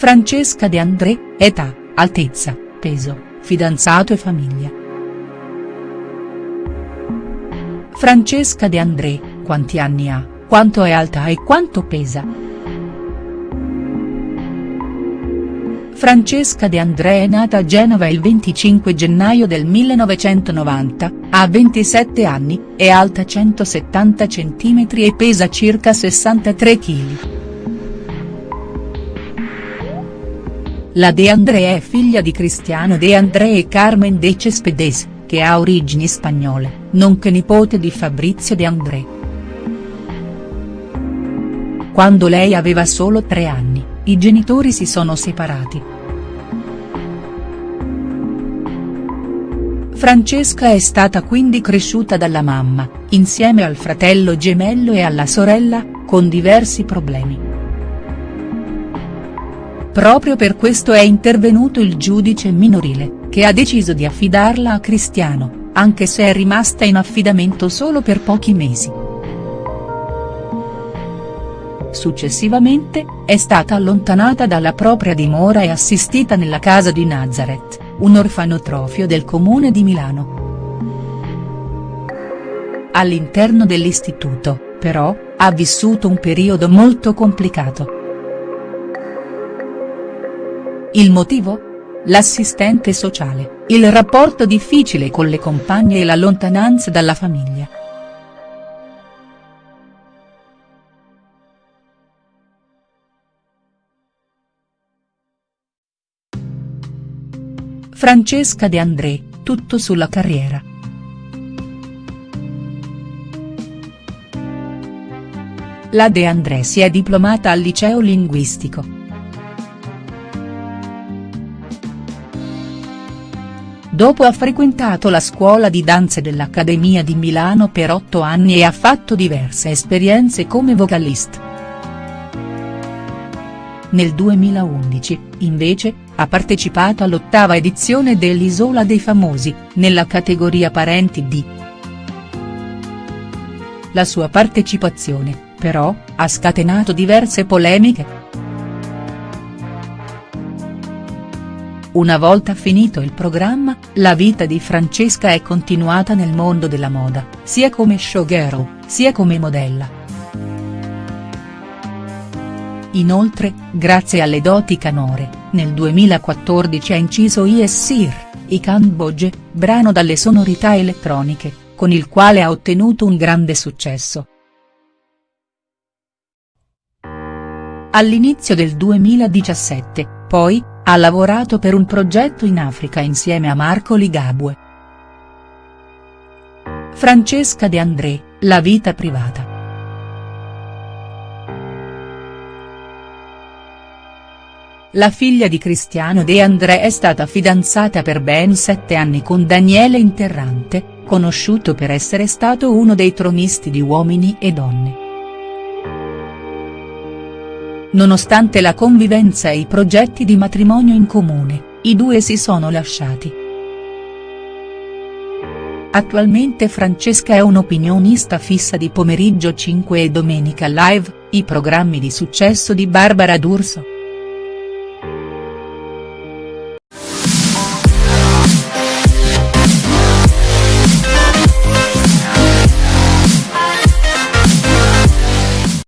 Francesca De André, età, altezza, peso, fidanzato e famiglia. Francesca De André, quanti anni ha, quanto è alta e quanto pesa?. Francesca De André è nata a Genova il 25 gennaio del 1990, ha 27 anni, è alta 170 cm e pesa circa 63 kg. La De André è figlia di Cristiano De André e Carmen de Cespedes, che ha origini spagnole, nonché nipote di Fabrizio De André. Quando lei aveva solo tre anni, i genitori si sono separati. Francesca è stata quindi cresciuta dalla mamma, insieme al fratello gemello e alla sorella, con diversi problemi. Proprio per questo è intervenuto il giudice minorile, che ha deciso di affidarla a Cristiano, anche se è rimasta in affidamento solo per pochi mesi. Successivamente, è stata allontanata dalla propria dimora e assistita nella casa di Nazareth, un orfanotrofio del comune di Milano. All'interno dell'istituto, però, ha vissuto un periodo molto complicato. Il motivo? L'assistente sociale, il rapporto difficile con le compagne e la lontananza dalla famiglia. Francesca De André, tutto sulla carriera. La De André si è diplomata al liceo linguistico. Dopo ha frequentato la scuola di danze dell'Accademia di Milano per otto anni e ha fatto diverse esperienze come vocalist. Nel 2011, invece, ha partecipato all'ottava edizione dell'Isola dei Famosi, nella categoria Parenti D. La sua partecipazione, però, ha scatenato diverse polemiche. Una volta finito il programma, la vita di Francesca è continuata nel mondo della moda, sia come showgirl, sia come modella. Inoltre, grazie alle doti canore, nel 2014 ha inciso Yes Sir, i Camboge, brano dalle sonorità elettroniche, con il quale ha ottenuto un grande successo. All'inizio del 2017, poi, ha lavorato per un progetto in Africa insieme a Marco Ligabue. Francesca De André, la vita privata. La figlia di Cristiano De André è stata fidanzata per ben sette anni con Daniele Interrante, conosciuto per essere stato uno dei tronisti di Uomini e Donne. Nonostante la convivenza e i progetti di matrimonio in comune, i due si sono lasciati. Attualmente Francesca è un'opinionista fissa di Pomeriggio 5 e Domenica Live, i programmi di successo di Barbara D'Urso.